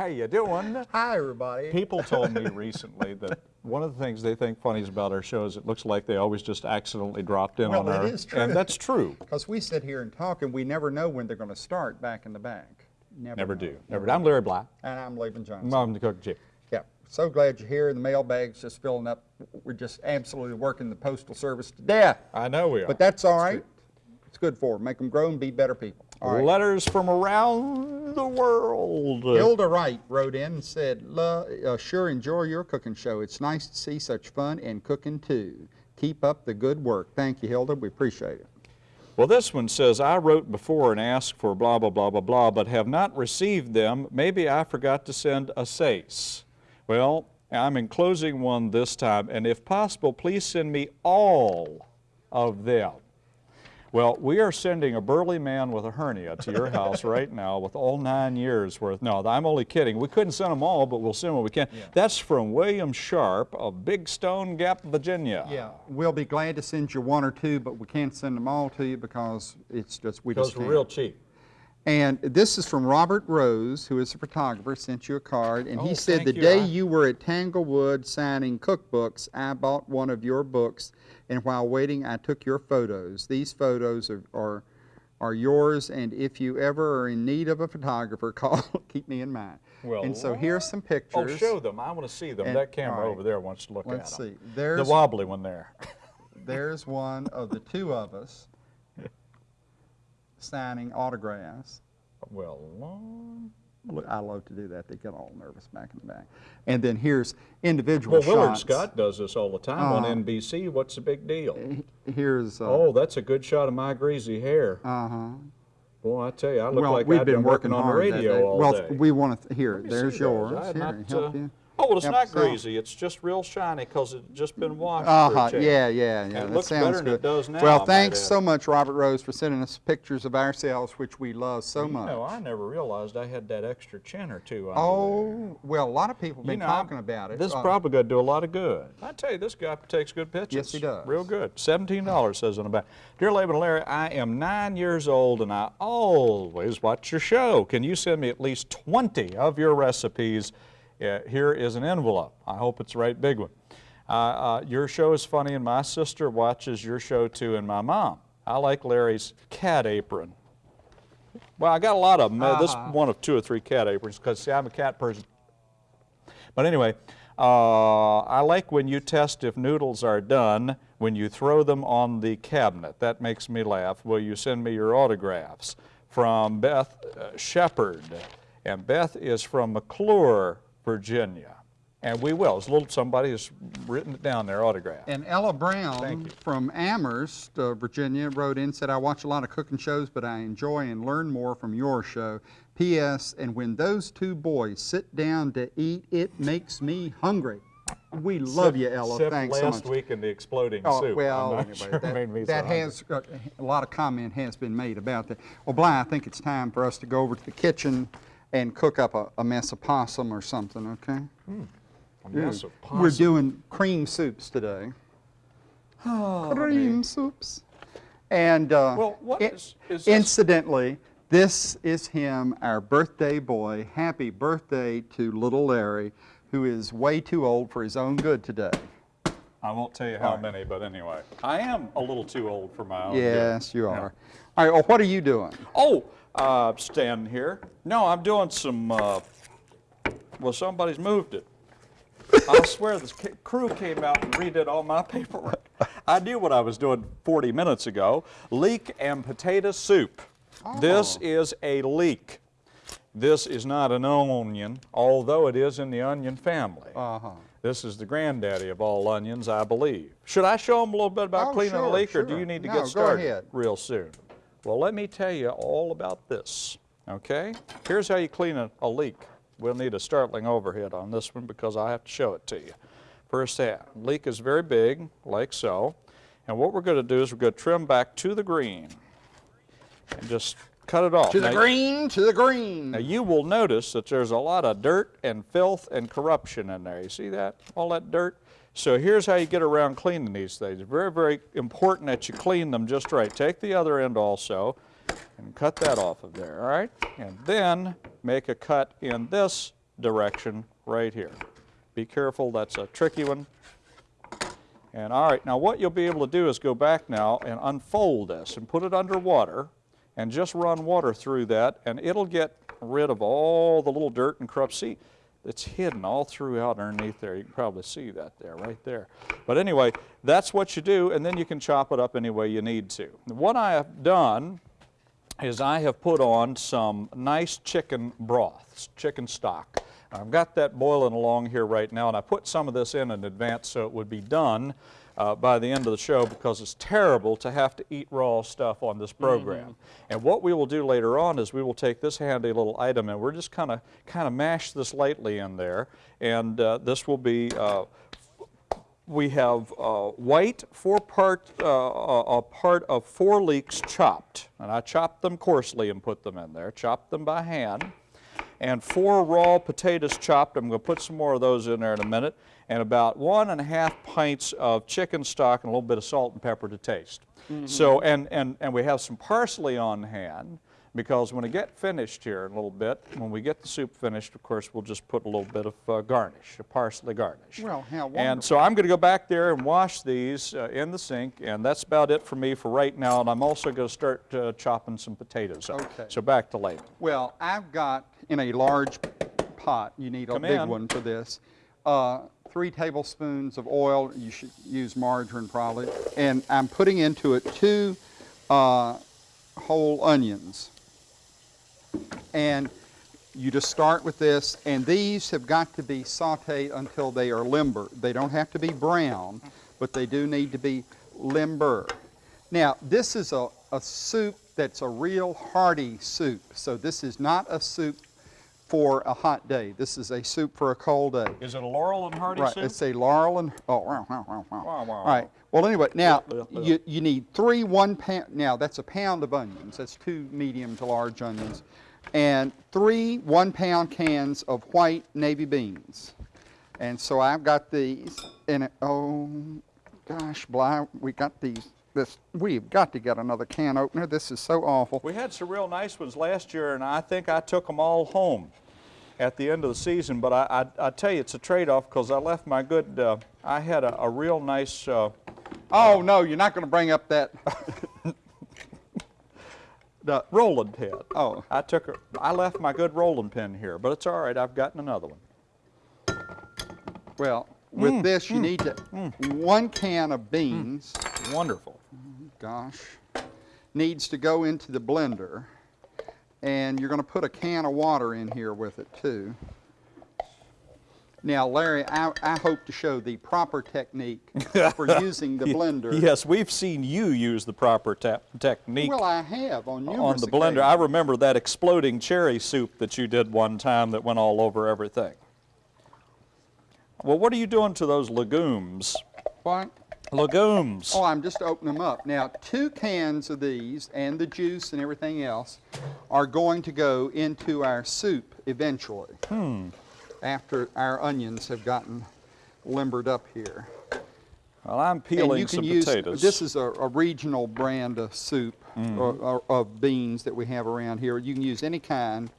how you doing? Hi, everybody. People told me recently that one of the things they think funny is about our show is it looks like they always just accidentally dropped in Well, on it our, is true. and that's true. Because we sit here and talk, and we never know when they're going to start back in the back. Never know. do. Never do. I'm Larry Bly. And I'm Laban Johnson. I'm the cook chief. Yeah, so glad you're here. The mailbag's just filling up. We're just absolutely working the Postal Service to death. I know we are. But that's all right. It's good for them. Make them grow and be better people. Right. Letters from around the world. Hilda Wright wrote in and said, uh, sure enjoy your cooking show. It's nice to see such fun and cooking too. Keep up the good work. Thank you, Hilda. We appreciate it. Well, this one says, I wrote before and asked for blah, blah, blah, blah, blah, but have not received them. Maybe I forgot to send a SASE. Well, I'm enclosing one this time, and if possible, please send me all of them. Well, we are sending a burly man with a hernia to your house right now with all nine years worth. No, I'm only kidding. We couldn't send them all, but we'll send what we can. That's from William Sharp of Big Stone Gap, Virginia. Yeah, we'll be glad to send you one or two, but we can't send them all to you because it's just, we Because just we're can't. real cheap. And this is from Robert Rose, who is a photographer, sent you a card, and Oh, he said, the you. day I- you were at Tanglewood signing cookbooks, I bought one of your books, and while waiting, I took your photos. These photos are, are, are yours, and if you ever are in need of a photographer, call, keep me in mind. Well, And so here's some pictures. Oh, pictures. show them. I want to see them. And- that camera right. over there wants to look Let's at them. Let's see. There's, The wobbly one there. there's one of the two of us signing autographs. well, Look, I love to do that. They get all nervous back in the back. And then here's individual well, Willard shots. Scott does this all the time on Uh, NBC. What's the big deal? Here's. Uh, Oh, that's a good shot of my greasy hair. Uh-huh. Boy, I tell you, I look Well, like we've I've been been working on the radio all well, day. we want to. Here, there's yours. Here, not, help uh, you. Oh, well, it's Yep, not so- greasy. It's just real shiny because it's just been washed. Uh-huh, a change. yeah, yeah, yeah. it that looks sounds better than good. it does now, well, thanks so much, Robert Rose, for sending us pictures of ourselves, which we love so You much. know, I never realized I had that extra chin or two oh, well, a lot of people have You been know, talking about it. This is Uh, probably going to do a lot of good. I tell you, this guy takes good pictures. Yes, he does. Real good. $17 says on the back. Dear Laban and Larry, I am nine years old and I always watch your show. Can you send me at least 20 of your recipes? Uh, here is an envelope. I hope it's the right big one. Uh, uh, your show is funny and my sister watches your show too and my mom. I like Larry's cat apron. Well, I got a lot of them. Uh, This Uh-huh. one of two or three cat aprons because, see, I'm a cat person. But anyway, uh, I like when you test if noodles are done when you throw them on the cabinet. That makes me laugh. Will you send me your autographs? From Beth uh, Shepard. And Beth is from McClure, Virginia. And we will. It's a little somebody has written it down there, autograph. And Ella Brown from Amherst, uh, Virginia, wrote in said, I watch a lot of cooking shows, but I enjoy and learn more from your show. P.S. And when those two boys sit down to eat, it makes me hungry. We love you, Ella. Thanks so last much. week in the exploding Oh, soup. well, sure that, made me so that hungry. has, uh, a lot of comment has been made about that. Well, Bly, I think it's time for us to go over to the kitchen and cook up a, a mess of possum or something, okay? A mess of We're doing cream soups today. cream soups. And uh, Well, what i- is- is this- incidentally, this is him, our birthday boy. Happy birthday to little Larry, who is way too old for his own good today. I won't tell you how many, but anyway. I am a little too old for my own good. Yes, you Oh, Yeah. are. All right, well, what are you doing? Oh, uh, standing here. No, I'm doing some, uh, well, somebody's moved it. I swear this crew came out and redid all my paperwork. I knew what I was doing 40 minutes ago. Leek and potato soup. This Oh. is a leek. This is not an onion, although it is in the onion family. Uh-huh. This is the granddaddy of all onions, I believe. Should I show them a little bit about Oh, cleaning a sure, leek, or do you need to No, get started real soon? Well, let me tell you all about this, okay? Here's how you clean a, a leek. We'll need a startling overhead on this one because I have to show it to you. First that, leek is very big, like so. And what we're going to do is we're going to trim back to the green and just cut it off. To the Now- green, to the green. Now you will notice that there's a lot of dirt and filth and corruption in there. You see that? All that dirt? So here's how you get around cleaning these things. Very, very important that you clean them just right. Take the other end also and cut that off of there, all right? And then make a cut in this direction right here. Be careful, that's a tricky one. And all right, now what you'll be able to do is go back now and unfold this and put it under water and just run water through that and it'll get rid of all the little dirt and corrupt. See, it's hidden all throughout underneath there. You can probably see that there, right there. But anyway, that's what you do and then you can chop it up any way you need to. What I have done is I have put on some nice chicken broth, chicken stock. I've got that boiling along here right now, and I put some of this in in advance so it would be done uh, by the end of the show because it's terrible to have to eat raw stuff on this program. And what we will do later on is we will take this handy little item and we're just kind of kind of mash this lightly in there, and uh, this will be uh, we have uh, white four part, uh, a a part of four leeks chopped. And I chopped them coarsely and put them in there, chopped them by hand. And four raw potatoes chopped. I'm going to put some more of those in there in a minute. And about one and a half pints of chicken stock and a little bit of salt and pepper to taste. So, and, and, and we have some parsley on hand because when we get finished here in a little bit, when we get the soup finished, of course, we'll just put a little bit of uh, garnish, a parsley garnish. Well, how And so I'm going to go back there and wash these uh, in the sink, and that's about it for me for right now. And I'm also going to start uh, chopping some potatoes up. Okay. So back to Laban. Well, I've got in a large pot, you need a Come big in. one for this, uh, three tablespoons of oil. You should use margarine probably. And I'm putting into it two uh, whole onions. And you just start with this, and these have got to be sauteed until they are limber. They don't have to be brown, but they do need to be limber. Now, this is a, a soup that's a real hearty soup. So this is not a soup for a hot day. This is a soup for a cold day. Is it a Laurel and Hardy Right, it's a laurel and, oh, wow, wow, wow, wow. Wow, wow, All right, well, anyway, now, Yeah, yeah, you, you need three one pound, now, that's a pound of onions. That's two medium to large onions. And three one-pound cans of white navy beans. And so I've got these, and, it- oh, gosh, Bly, we got these, this, we've got to get another can opener. This is so awful. We had some real nice ones last year, and I think I took them all home at the end of the season. But I, I, I tell you, it's a trade-off because I left my good. Uh, I had a, a real nice. Uh, Oh, no, you're not going to bring up that, the rolling pin. Oh. I took. A, I left my good rolling pin here, but it's all right. I've gotten another one. well, with Mm, this, you need to, one can of beans. Wonderful. Gosh, needs to go into the blender. And you're going to put a can of water in here with it too. Now, Larry, I, I hope to show the proper technique for using the blender. Yes, we've seen you use the proper technique Well, I have on numerous on the blender. I remember that exploding cherry soup that you did one time that went all over everything. Well, what are you doing to those legumes? What? Legumes. Oh, I'm just opening them up. Now, two cans of these and the juice and everything else are going to go into our soup eventually. hmm. After our onions have gotten limbered up here. Well, I'm peeling you can some use, potatoes. this is a, a regional brand of soup or, or of beans that we have around here. You can use any kind,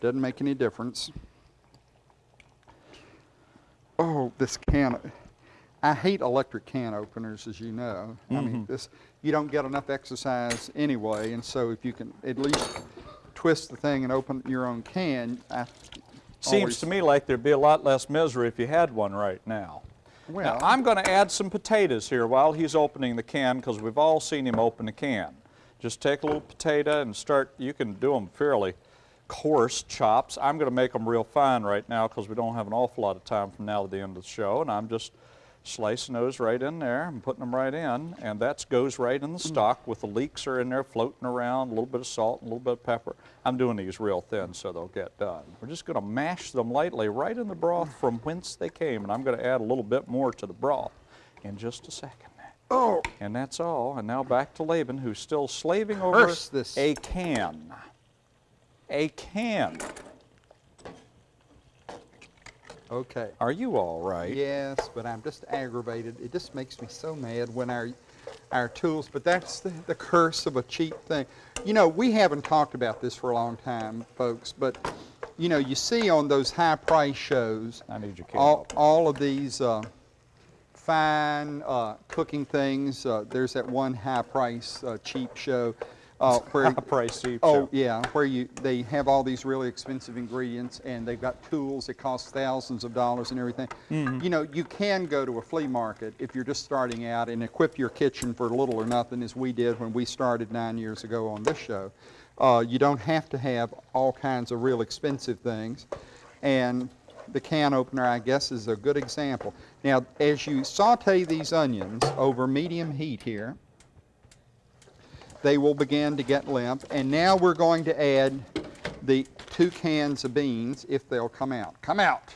doesn't make any difference. Oh, this can, I hate electric can openers, as you know. I mean, mm-hmm. this, you don't get enough exercise anyway, and so if you can at least twist the thing and open your own can, I Seems to me like there'd be a lot less misery if you had one right now. Well- now, I'm going to add some potatoes here while he's opening the can because we've all seen him open a can. Just take a little potato and start, you can do them fairly coarse chops. I'm going to make them real fine right now because we don't have an awful lot of time from now to the end of the show. And I'm just slicing those right in there and putting them right in. And that goes right in the mm. stock with the leeks are in there floating around, a little bit of salt, a little bit of pepper. I'm doing these real thin so they'll get done. We're just going to mash them lightly right in the broth from whence they came. And I'm going to add a little bit more to the broth in just a second. Oh, And that's all. And now back to Laban, who's still slaving over Curse this. a can. a can. Okay. Are you all right? Yes, but I'm just aggravated. It just makes me so mad when our, our tools, but that's the, the curse of a cheap thing. You know, we haven't talked about this for a long time, folks, but, you know, you see on those high price shows, I need your all, all of these uh, fine uh, cooking things. Uh, there's that one high price uh, cheap show uh, where High price cheap Oh yeah, where you they have all these really expensive ingredients and they've got tools that cost thousands of dollars and everything. Mm-hmm. You know, you can go to a flea market if you're just starting out and equip your kitchen for little or nothing, as we did when we started nine years ago on this show. Uh, you don't have to have all kinds of real expensive things, and the can opener, I guess, is a good example. Now, as you saute these onions over medium heat here, they will begin to get limp. And now we're going to add the two cans of beans if they'll come out. Come out!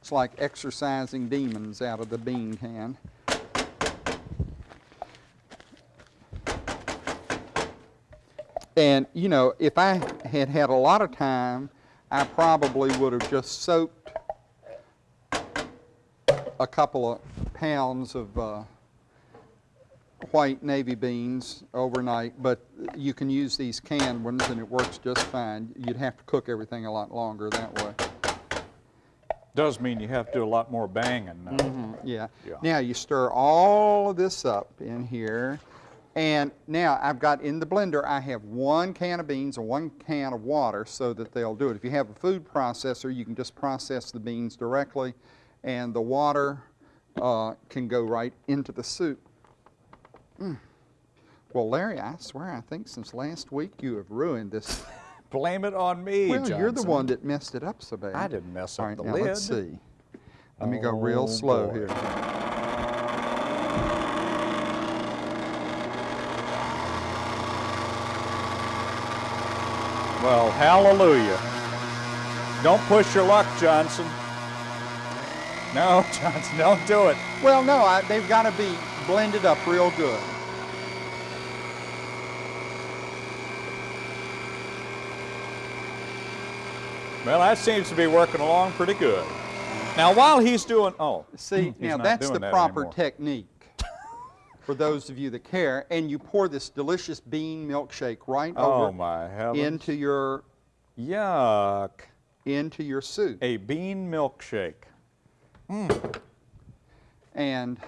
It's like exercising demons out of the bean can. And, you know, if I had had a lot of time, I probably would have just soaked a couple of pounds of uh, white navy beans overnight, but you can use these canned ones and it works just fine. You'd have to cook everything a lot longer that way. Does mean you have to do a lot more banging. now. Yeah. Yeah. Now you stir all of this up in here. And now I've got in the blender, I have one can of beans and one can of water so that they'll do it. If you have a food processor, you can just process the beans directly and the water uh, can go right into the soup. Mm. Well, Larry, I swear, I think since last week you have ruined this. Blame it on me, well, you're the one that messed it up so bad. I didn't mess up right, the now lid. let's see. Let me go real Oh, slow boy. here. Well, hallelujah. Don't push your luck, Johnson. No, Johnson, don't do it. Well, no, I, they've got to be blended up real good. Well, that seems to be working along pretty good. Now, while he's doing, oh, See, now that's the that proper anymore. technique for those of you that care. And you pour this delicious bean milkshake right Oh over my heavens! into your Yuck! into your soup. A bean milkshake. Mm. And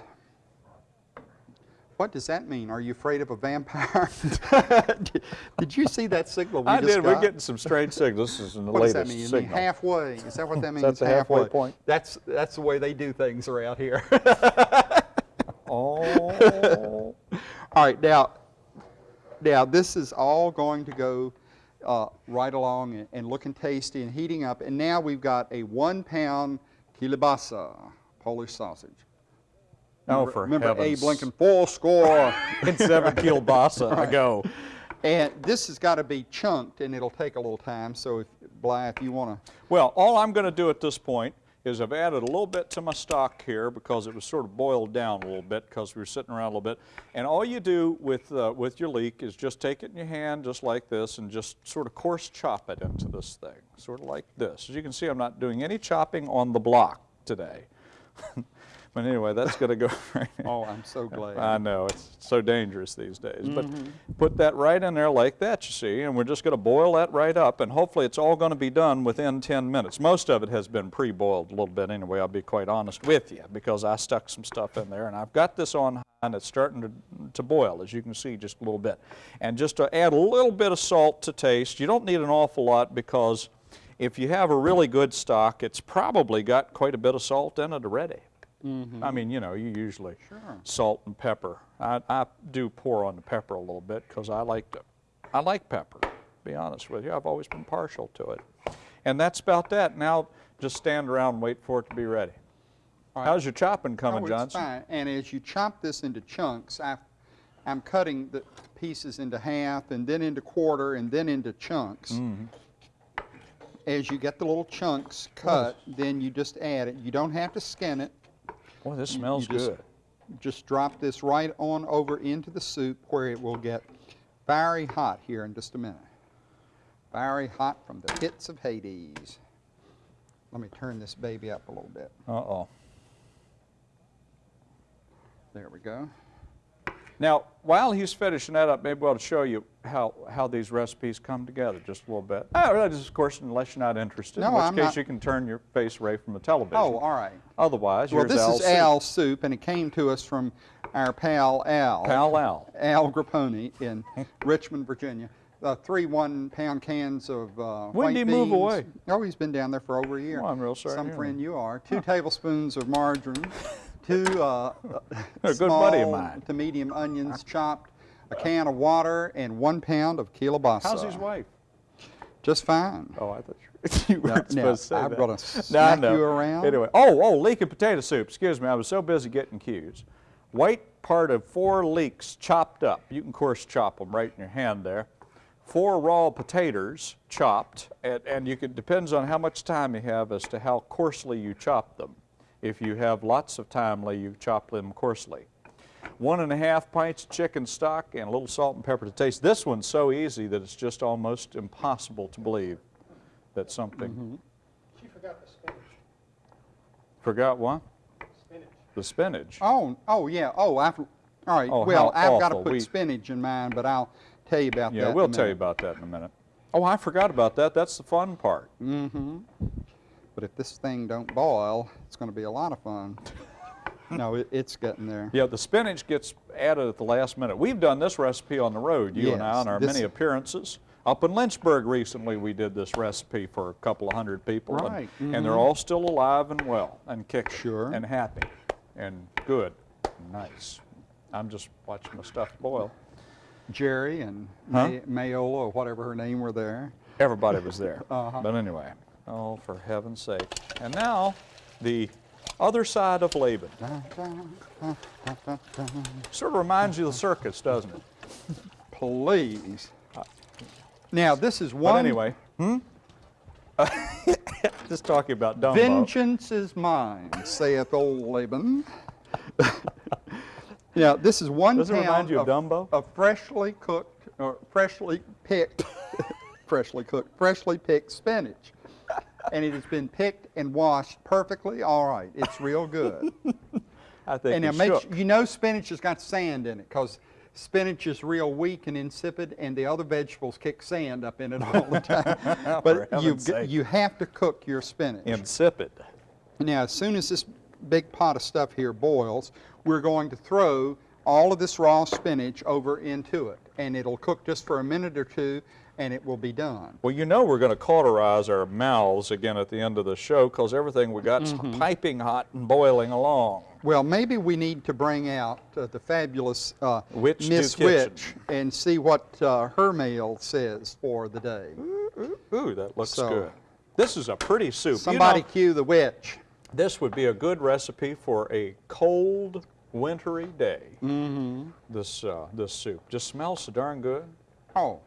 what does that mean? Are you afraid of a vampire? did, did you see that signal we I did. We're getting some strange signals. This is in the What does latest that mean? You mean signal. halfway? Is that what that means? That's the halfway point. That's that's the way they do things around here. Oh. all right, now, now this is all going to go uh, right along and, and looking tasty and heating up. And now we've got a one-pound kielbasa Polish sausage. Oh, Remember- for remember heavens. Abe Lincoln, four score. in seven kielbasa ago. and this has got to be chunked, and it'll take a little time. So, if Bly, if you want to Well, all I'm going to do at this point is I've added a little bit to my stock here because it was sort of boiled down a little bit because we were sitting around a little bit. And all you do with, uh, with your leek is just take it in your hand just like this and just sort of coarse chop it into this thing, sort of like this. As you can see, I'm not doing any chopping on the block today. but anyway, that's going to go right in. Oh, I'm so glad. I know, it's so dangerous these days. But Mm-hmm. put that right in there like that, you see, and we're just going to boil that right up, and hopefully it's all going to be done within 10 minutes. Most of it has been pre-boiled a little bit anyway, I'll be quite honest with you, because I stuck some stuff in there, and I've got this on high, and it's starting to, to boil, as you can see, just a little bit. And just to add a little bit of salt to taste, you don't need an awful lot because if you have a really good stock, it's probably got quite a bit of salt in it already. I mean, you know, you usually salt and pepper. I, I do pour on the pepper a little bit because I like to, I like pepper. To be honest with you, I've always been partial to it. And that's about that. Now, just stand around and wait for it to be ready. right. How's your chopping coming, oh, Johnson? Fine. And as you chop this into chunks, I, I'm cutting the pieces into half and then into quarter and then into chunks. Mm-hmm. As you get the little chunks cut, then you just add it. You don't have to skin it. Boy, this smells just- good. Just drop this right on over into the soup where it will get very hot here in just a minute. Very hot from the pits of Hades. Let me turn this baby up a little bit. Uh-oh. There we go. Now, while he's finishing that up, maybe I'll show you how, how these recipes come together just a little bit. Oh, that is, of course, unless you're not interested, in No, which I'm case not. you can turn your face away from the television. Oh, all right. Otherwise, Well, this Al's is soup. Al's soup, and it came to us from our pal Al. Pal Al. Al Grapponi in Richmond, Virginia. Uh, three one-pound cans of uh, When white did he move away? Oh, he's been down there for over a year. Well, I'm real sorry Some friend you are. Two tablespoons of margarine, two uh, A good small buddy of mine. to medium onions chopped, a can of water, and one pound of kielbasa. How's his wife? Just fine. Oh, I thought you, you No, weren't no, supposed to say I'm that. gonna smack know. you around. Anyway, oh, oh, leek and potato soup. Excuse me, I was so busy getting cues. White part of four leeks chopped up. You can, of course, chop them right in your hand there. Four raw potatoes chopped, and, and you can, depends on how much time you have as to how coarsely you chop them. If you have lots of time, Lee, you chop them coarsely. One and a half pints of chicken stock and a little salt and pepper to taste. This one's so easy that it's just almost impossible to believe that something. Mm-hmm. She forgot the spinach. Forgot what? Spinach. The spinach. Oh, oh yeah. Oh, I've, all right. Oh, well, I've got to put We- spinach in mine, but I'll tell you about that. yeah, in a we'll tell you about that in a minute. Oh, I forgot about that. That's the fun part. Mm-hmm. But if this thing don't boil, it's going to be a lot of fun. no, it, it's getting there. Yeah, the spinach gets added at the last minute. We've done this recipe on the road, you and I, on our many appearances. Up in Lynchburg recently, we did this recipe for a couple of hundred people. and- Right, And, they're all still alive and well and kicking. Sure. And happy and good and nice. I'm just watching my stuff boil. Jerry and Huh? May- Mayola or whatever her name were there. Everybody was there. Uh-huh. But anyway, oh, for heaven's sake. And now, the other side of Laban. Sort of reminds you of the circus, doesn't it? Please. Now this is one. But anyway, hmm? Just talking about Dumbo. Vengeance is mine, saith old Laban. now this is one Does it remind you of of, Dumbo? of freshly cooked or freshly picked, freshly cooked, freshly picked spinach. And it has been picked and washed perfectly all right. It's real good. I think and now he make shook. you know spinach has got sand in it because spinach is real weak and insipid, and the other vegetables kick sand up in it all the time. but you you have to cook your spinach. Insipid. Now, as soon as this big pot of stuff here boils, we're going to throw all of this raw spinach over into it, and it'll cook just for a minute or two, and it will be done. Well, you know we're going to cauterize our mouths again at the end of the show because everything we got's Mm-hmm. piping hot and boiling along. Well, maybe we need to bring out uh, the fabulous uh, Witch Miss. Witch and see what uh, her mail says for the day. Ooh, that looks So- good. This is a pretty soup. You Somebody know, cue the witch. this would be a good recipe for a cold, wintry day. Mm-hmm. This uh, this soup just smells so darn good. Oh,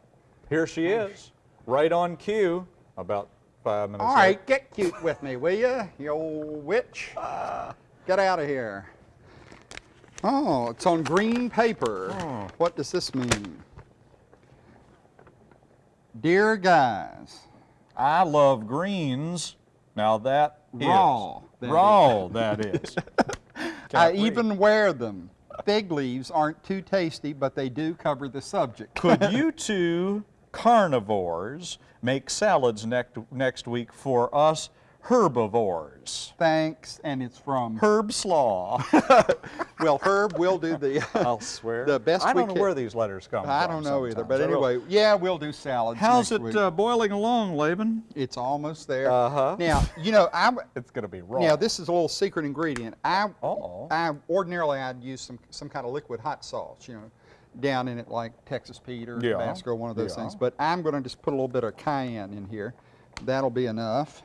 Here she oh. is, right on cue. About five minutes. all late. right, get cute with me, will you, you old witch? Uh. Get out of here. Oh, it's on green paper. Oh. What does this mean? Dear guys, I love greens. Now that is Raw, that raw. That is. I read. even wear them. Fig leaves aren't too tasty, but they do cover the subject. Could you two carnivores make salads next next week for us herbivores? Thanks, and it's from Herb Slaw. well, Herb. We'll do the. I'll swear. The best I we don't know can- where these letters come from. I don't know either, but anyway, yeah, we'll do salads. How's next it uh, boiling along, Laban? It's almost there. Uh-huh. Now, you know, I'm. It's going to be raw. now this is a little secret ingredient. I Uh-oh. I ordinarily I'd use some some kind of liquid hot sauce, you know, down in it like Texas Pete or Yeah. Tabasco, one of those Yeah. things. But I'm going to just put a little bit of cayenne in here. That'll be enough.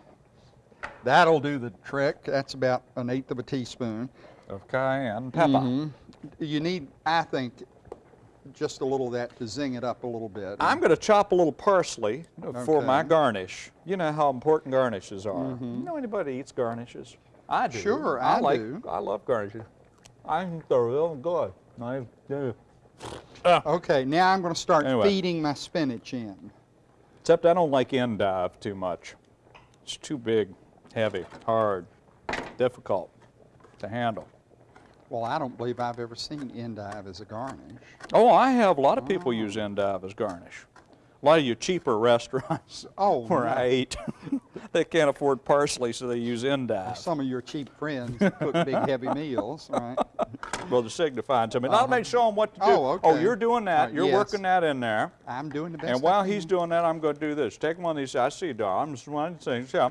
That'll do the trick. That's about an eighth of a teaspoon. Of cayenne pepper. Mhm. You need, I think, just a little of that to zing it up a little bit. I'm going to chop a little parsley for my garnish. You know how important garnishes are. You know anybody eats garnishes? I do. Sure, I like, do. I love garnishes. I think they're real good. I do. Uh. Okay, now I'm going to start Anyway. feeding my spinach in. Except I don't like endive too much. It's too big, heavy, hard, difficult to handle. Well, I don't believe I've ever seen endive as a garnish. Oh, I have. A lot of people oh. use endive as garnish. A lot of your cheaper restaurants Oh, where I ate, they can't afford parsley, so they use endive. Some of your cheap friends cook big, heavy meals, right? Brother signifying to me. Now, let me show them what to do. Oh, Oh, you're doing that. Right, You're yes. working that in there. I'm doing the best And while he's doing that, I'm going to do this. Take one of these, I see, Don, I'm just one of these things, yeah,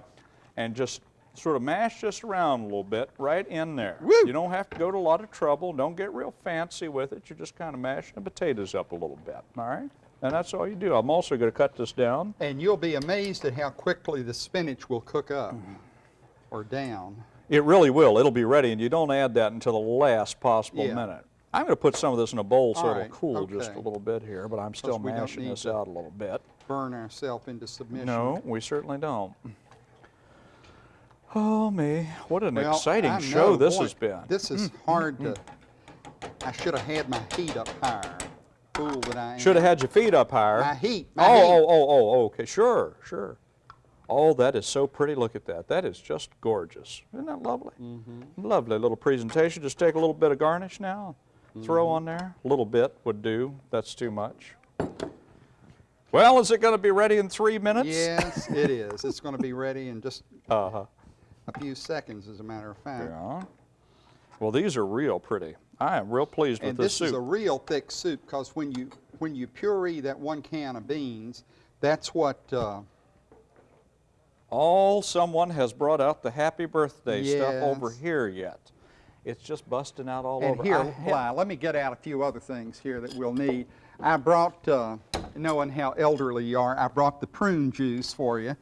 and just sort of mash this around a little bit right in there. Woo! You don't have to go to a lot of trouble. Don't get real fancy with it. You're just kind of mashing the potatoes up a little bit, all right? And that's all you do. I'm also going to cut this down. And you'll be amazed at how quickly the spinach will cook up or down. It really will. It'll be ready, and you don't add that until the last possible Yeah. minute. I'm going to put some of this in a bowl so All it'll right, cool just a little bit here, but I'm still mashing this out a little bit. Burn ourselves into submission. No, we certainly don't. Oh, me. What an Well, exciting show this boy, has been. This is mm, mm, hard mm, to. I should have had my heat up higher. Fool that I am. Should have had your feet up higher. My heat, my oh, heat. oh, oh, oh, okay. Sure, sure. Oh, that is so pretty. Look at that. That is just gorgeous. Isn't that lovely? Mm-hmm. Lovely little presentation. Just take a little bit of garnish now. Throw Mm-hmm. on there. A little bit would do. That's too much. Well, is it going to be ready in three minutes? Yes, it is. It's going to be ready in just Uh-huh. a few seconds, as a matter of fact. Yeah. Well, these are real pretty. I am real pleased with And this this is a real thick soup because when you when you puree that one can of beans, that's what. Uh, All someone has brought out the happy birthday stuff over here yet. It's just busting out all and over. here, I Bly, let me get out a few other things here that we'll need. I brought, uh, knowing how elderly you are, I brought the prune juice for you.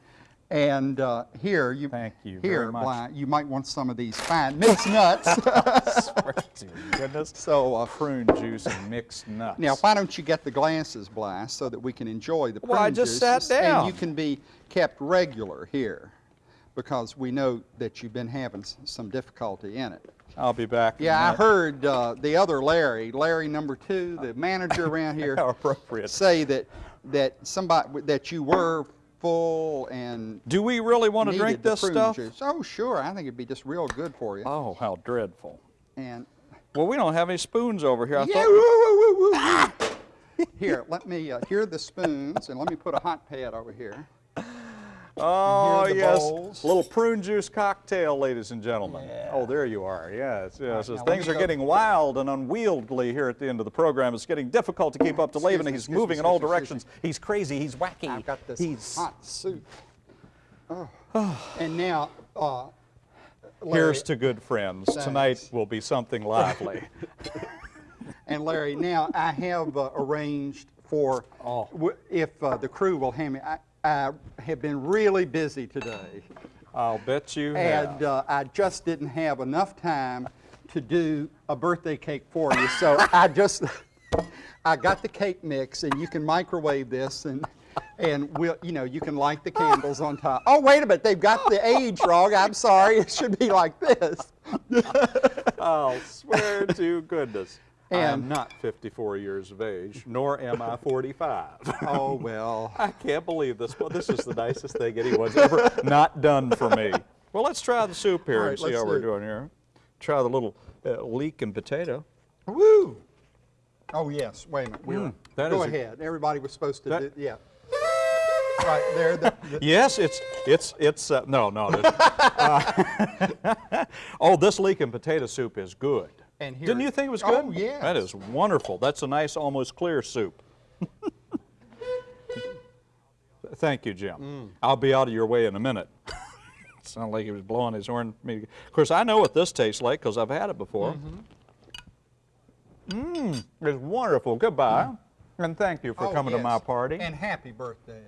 And uh, here, you Thank you here, very much. Bly, you might want some of these fine mixed nuts. To goodness. so uh, Prune juice and mixed nuts. Now, why don't you get the glasses, Bly, so that we can enjoy the prune Well, I just sat down. And you can be kept regular here, because we know that you've been having some difficulty in it. I'll be back. Yeah, I heard uh, the other Larry, Larry number two, the manager around here, How appropriate. say that that somebody that you were full and Do we really want to drink this stuff? juice. Oh, sure. I think it'd be just real good for you. Oh, how dreadful. And Well, we don't have any spoons over here. I yeah, woo, woo, woo. here, let me. Uh, here are the spoons, and let me put a hot pad over here. Oh, here are the yes. bowls. A little prune juice cocktail, ladies and gentlemen. Oh, there you are. Yes, yes. As things are getting wild and unwieldy here at the end of the program. It's getting difficult to keep up to Laban. He's excuse me, moving in all excuse me, directions. He's crazy. He's wacky. I've got this He's hot soup. Oh. and now, uh, Larry, Here's to good friends. Tonight will be something lively. And Larry, now I have uh, arranged for, Oh. w- if uh, the crew will hand me, I, I have been really busy today. I'll bet you And have. uh, I just didn't have enough time to do a birthday cake for you. So I just, I got the cake mix and you can microwave this and, and we'll, you know, you can light the candles on top. Oh, wait a minute, they've got the age wrong. I'm sorry, it should be like this. I'll swear to goodness. I am not 54 years of age, nor am I 45. Oh, well. I can't believe this. Well, this is the nicest thing anyone's ever not done for me. Well, let's try the soup here All and see how we're do doing here. Try the little uh, leek and potato. Woo! Oh, yes, wait a minute. Mm, that Go is a- ahead, everybody was supposed to That- do, yeah. Right there, the, the- Yes, it's it's it's uh, no no. uh, oh, this leek and potato soup is good. And here Didn't you think it was good? Oh, good? yes. That is wonderful. That's a nice, almost clear soup. Thank you, Jim. Mm. I'll be out of your way in a minute. Sounded like he was blowing his horn. at me. Of course, I know what this tastes like because I've had it before. Mmm, it's wonderful. Goodbye, mm. and thank you for oh, coming to my yes. party. And happy birthday.